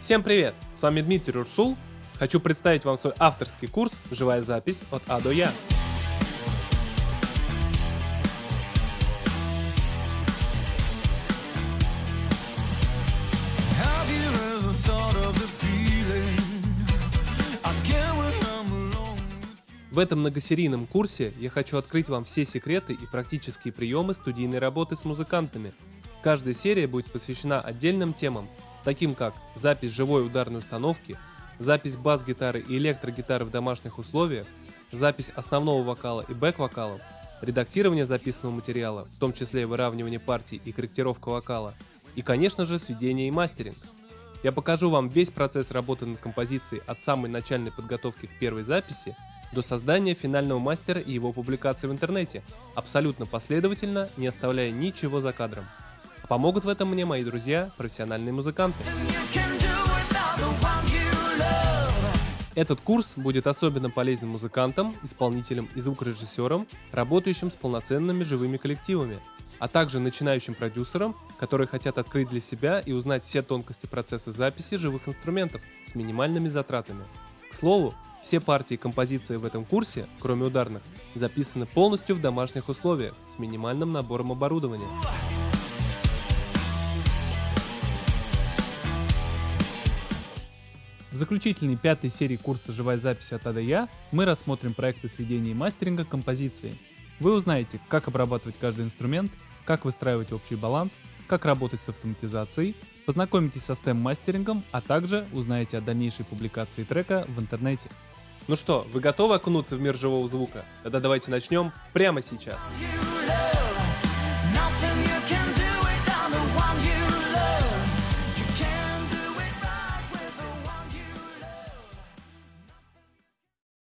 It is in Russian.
Всем привет! С вами Дмитрий Урсул. Хочу представить вам свой авторский курс «Живая запись от А до Я». В этом многосерийном курсе я хочу открыть вам все секреты и практические приемы студийной работы с музыкантами. Каждая серия будет посвящена отдельным темам, таким как запись живой ударной установки, запись бас-гитары и электрогитары в домашних условиях, запись основного вокала и бэк-вокалов, редактирование записанного материала, в том числе выравнивание партий и корректировка вокала, и, конечно же, сведение и мастеринг. Я покажу вам весь процесс работы над композицией от самой начальной подготовки к первой записи до создания финального мастера и его публикации в интернете, абсолютно последовательно, не оставляя ничего за кадром. Помогут в этом мне мои друзья, профессиональные музыканты. Этот курс будет особенно полезен музыкантам, исполнителям и звукорежиссерам, работающим с полноценными живыми коллективами, а также начинающим продюсерам, которые хотят открыть для себя и узнать все тонкости процесса записи живых инструментов с минимальными затратами. К слову, все партии и композиции в этом курсе, кроме ударных, записаны полностью в домашних условиях с минимальным набором оборудования. Заключительной пятой серии курса «Живая запись от А до Я» мы рассмотрим проекты сведения и мастеринга композиции. Вы узнаете, как обрабатывать каждый инструмент, как выстраивать общий баланс, как работать с автоматизацией, познакомитесь со STEM-мастерингом, а также узнаете о дальнейшей публикации трека в интернете. Ну что, вы готовы окунуться в мир живого звука? Тогда давайте начнем прямо сейчас. You